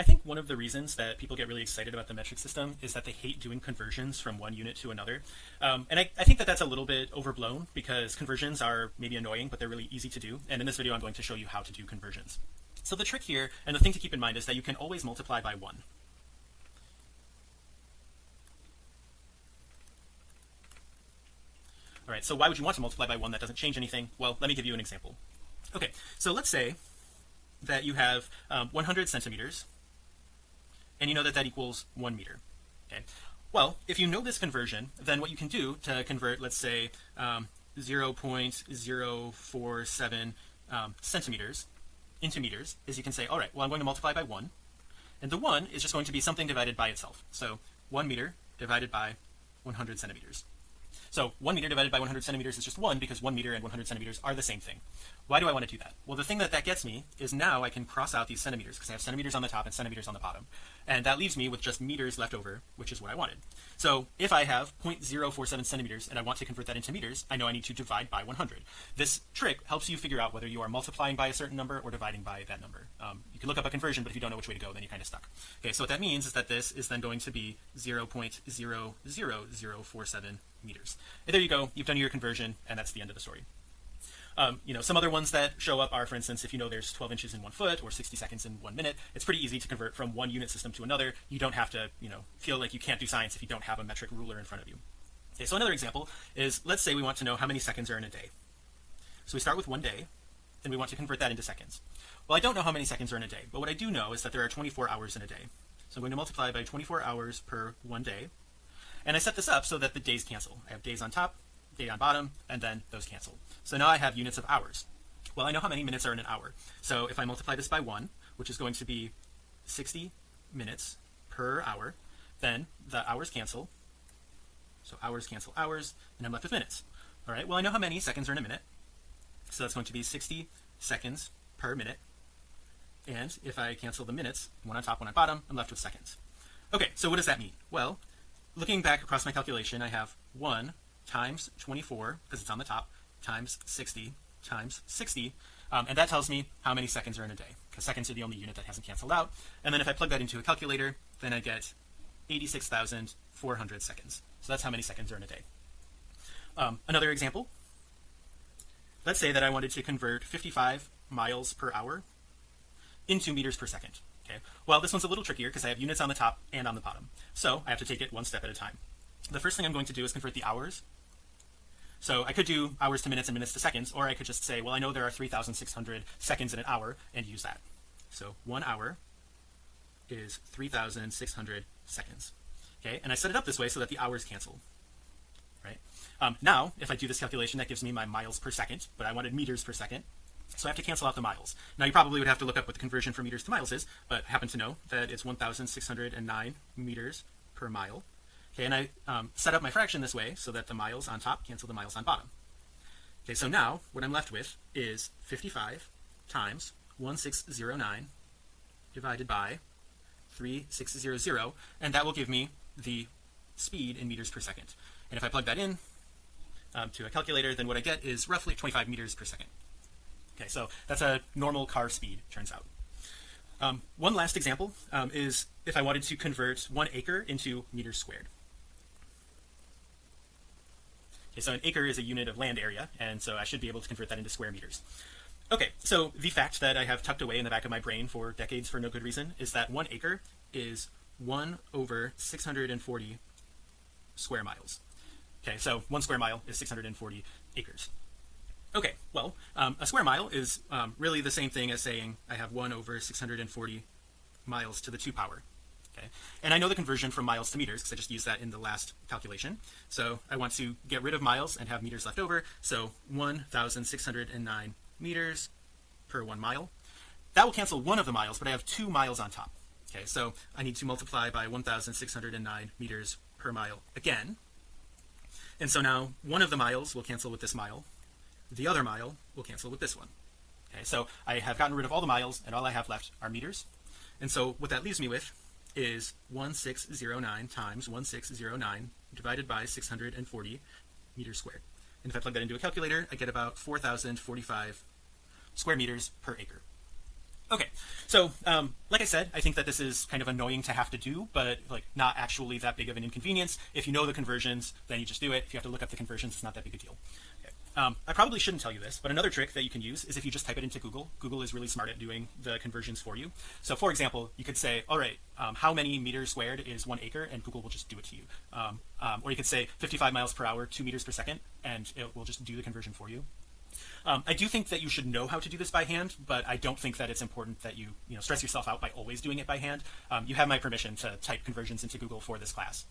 I think one of the reasons that people get really excited about the metric system is that they hate doing conversions from one unit to another. Um, and I, I, think that that's a little bit overblown because conversions are maybe annoying but they're really easy to do. And in this video I'm going to show you how to do conversions. So the trick here and the thing to keep in mind is that you can always multiply by one. All right so why would you want to multiply by one that doesn't change anything? Well let me give you an example. Okay so let's say that you have um, 100 centimeters and you know that that equals one meter. Okay. Well if you know this conversion then what you can do to convert let's say um, 0.047 um, centimeters into meters is you can say all right well I'm going to multiply by one and the one is just going to be something divided by itself. So one meter divided by 100 centimeters so one meter divided by 100 centimeters is just one because one meter and 100 centimeters are the same thing. Why do I want to do that? Well the thing that that gets me is now I can cross out these centimeters because I have centimeters on the top and centimeters on the bottom. And that leaves me with just meters left over which is what I wanted. So if I have 0.047 centimeters and I want to convert that into meters I know I need to divide by 100 this trick helps you figure out whether you are multiplying by a certain number or dividing by that number. Um, you can look up a conversion but if you don't know which way to go then you're kind of stuck. Okay so what that means is that this is then going to be 0.00047 meters. And there you go. You've done your conversion and that's the end of the story. Um, you know some other ones that show up are for instance if you know there's 12 inches in one foot or 60 seconds in one minute it's pretty easy to convert from one unit system to another. You don't have to you know feel like you can't do science if you don't have a metric ruler in front of you. Okay so another example is let's say we want to know how many seconds are in a day. So we start with one day and we want to convert that into seconds. Well I don't know how many seconds are in a day but what I do know is that there are 24 hours in a day. So I'm going to multiply by 24 hours per one day and I set this up so that the days cancel. I have days on top day on bottom and then those cancel. So now I have units of hours. Well I know how many minutes are in an hour. So if I multiply this by one which is going to be 60 minutes per hour then the hours cancel. So hours cancel hours and I'm left with minutes. All right well I know how many seconds are in a minute. So that's going to be 60 seconds per minute. And if I cancel the minutes one on top one on bottom I'm left with seconds. Okay so what does that mean? Well looking back across my calculation I have one times 24 because it's on the top times 60 times 60 um, and that tells me how many seconds are in a day because seconds are the only unit that hasn't canceled out. And then if I plug that into a calculator then I get 86,400 seconds. So that's how many seconds are in a day. Um, another example. Let's say that I wanted to convert 55 miles per hour into meters per second okay. Well this one's a little trickier because I have units on the top and on the bottom. So I have to take it one step at a time. The first thing I'm going to do is convert the hours. So I could do hours to minutes and minutes to seconds or I could just say well I know there are 3,600 seconds in an hour and use that. So one hour is 3,600 seconds. Okay? And I set it up this way so that the hours cancel. Right? Um, now if I do this calculation that gives me my miles per second but I wanted meters per second so I have to cancel out the miles. Now you probably would have to look up what the conversion from meters to miles is but happen to know that it's 1,609 meters per mile. Okay and I um, set up my fraction this way so that the miles on top cancel the miles on bottom. Okay so now what I'm left with is 55 times 1609 divided by 3600 and that will give me the speed in meters per second. And if I plug that in um, to a calculator then what I get is roughly 25 meters per second okay so that's a normal car speed turns out. Um, one last example um, is if I wanted to convert one acre into meters squared. Okay, so an acre is a unit of land area and so I should be able to convert that into square meters. Okay so the fact that I have tucked away in the back of my brain for decades for no good reason is that one acre is 1 over 640 square miles. Okay so one square mile is 640 acres okay well um, a square mile is um, really the same thing as saying I have 1 over 640 miles to the 2 power okay? And I know the conversion from miles to meters because I just used that in the last calculation. So I want to get rid of miles and have meters left over. So 1609 meters per one mile. That will cancel one of the miles but I have two miles on top okay? So I need to multiply by 1609 meters per mile again. And so now one of the miles will cancel with this mile the other mile will cancel with this one. Okay so I have gotten rid of all the miles and all I have left are meters. And so what that leaves me with is 1609 times 1609 divided by 640 meters squared. And if I plug that into a calculator I get about 4045 square meters per acre. Okay so um, like I said I think that this is kind of annoying to have to do but like not actually that big of an inconvenience. If you know the conversions then you just do it. If you have to look up the conversions it's not that big a deal. Um, I probably shouldn't tell you this but another trick that you can use is if you just type it into Google. Google is really smart at doing the conversions for you. So for example you could say all right um, how many meters squared is one acre? And Google will just do it to you. Um, um, or you could say 55 miles per hour to meters per second and it will just do the conversion for you. Um, I do think that you should know how to do this by hand, but I don't think that it's important that you you know stress yourself out by always doing it by hand. Um, you have my permission to type conversions into Google for this class.